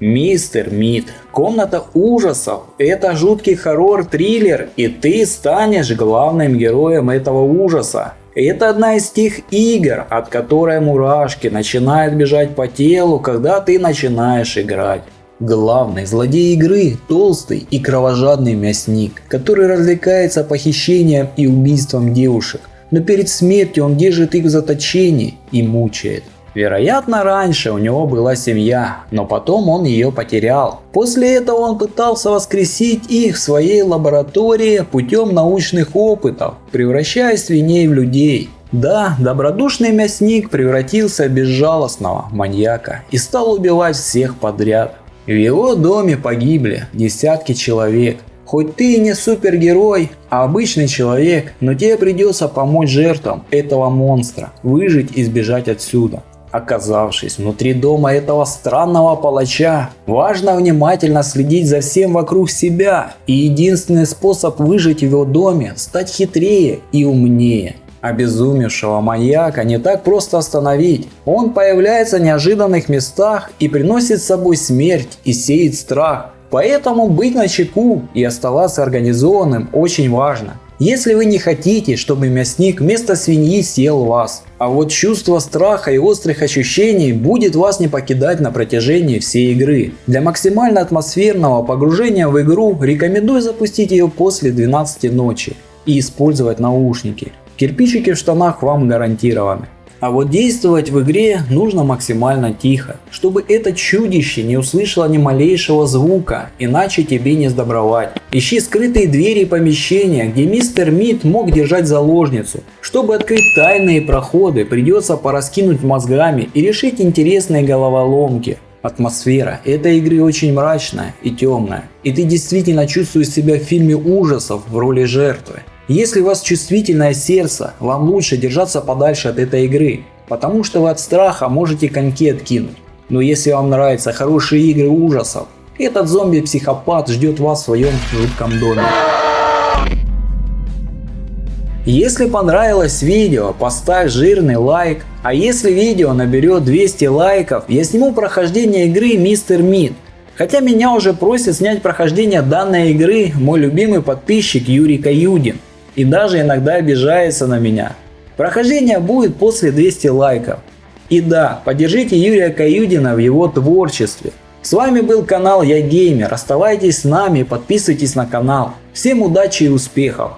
Мистер Мид, комната ужасов – это жуткий хоррор-триллер, и ты станешь главным героем этого ужаса. Это одна из тех игр, от которой мурашки начинают бежать по телу, когда ты начинаешь играть. Главный злодей игры – толстый и кровожадный мясник, который развлекается похищением и убийством девушек, но перед смертью он держит их в заточении и мучает. Вероятно, раньше у него была семья, но потом он ее потерял. После этого он пытался воскресить их в своей лаборатории путем научных опытов, превращая свиней в людей. Да, добродушный мясник превратился в безжалостного маньяка и стал убивать всех подряд. В его доме погибли десятки человек. Хоть ты и не супергерой, а обычный человек, но тебе придется помочь жертвам этого монстра выжить и сбежать отсюда. Оказавшись внутри дома этого странного палача, важно внимательно следить за всем вокруг себя, и единственный способ выжить в его доме – стать хитрее и умнее. Обезумевшего маньяка не так просто остановить. Он появляется в неожиданных местах и приносит с собой смерть и сеет страх. Поэтому быть начеку и оставаться организованным очень важно. Если вы не хотите, чтобы мясник вместо свиньи съел вас, а вот чувство страха и острых ощущений будет вас не покидать на протяжении всей игры. Для максимально атмосферного погружения в игру рекомендую запустить ее после 12 ночи и использовать наушники. Кирпичики в штанах вам гарантированы. А вот действовать в игре нужно максимально тихо, чтобы это чудище не услышало ни малейшего звука, иначе тебе не сдобровать. Ищи скрытые двери и помещения, где мистер Мид мог держать заложницу. Чтобы открыть тайные проходы, придется пораскинуть мозгами и решить интересные головоломки. Атмосфера этой игры очень мрачная и темная, и ты действительно чувствуешь себя в фильме ужасов в роли жертвы. Если у вас чувствительное сердце, вам лучше держаться подальше от этой игры, потому что вы от страха можете коньки откинуть. Но если вам нравятся хорошие игры ужасов, этот зомби-психопат ждет вас в своем жутком доме. Если понравилось видео, поставь жирный лайк. А если видео наберет 200 лайков, я сниму прохождение игры Мистер Мид. Хотя меня уже просит снять прохождение данной игры мой любимый подписчик Юрий Каюдин и даже иногда обижается на меня. Прохождение будет после 200 лайков. И да, поддержите Юрия Каюдина в его творчестве. С вами был канал Я Геймер. Оставайтесь с нами и подписывайтесь на канал. Всем удачи и успехов!